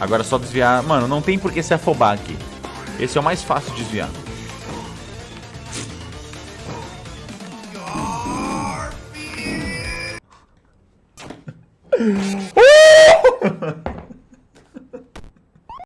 Agora é só desviar... Mano, não tem por que se afobar aqui. Esse é o mais fácil de desviar. Uh!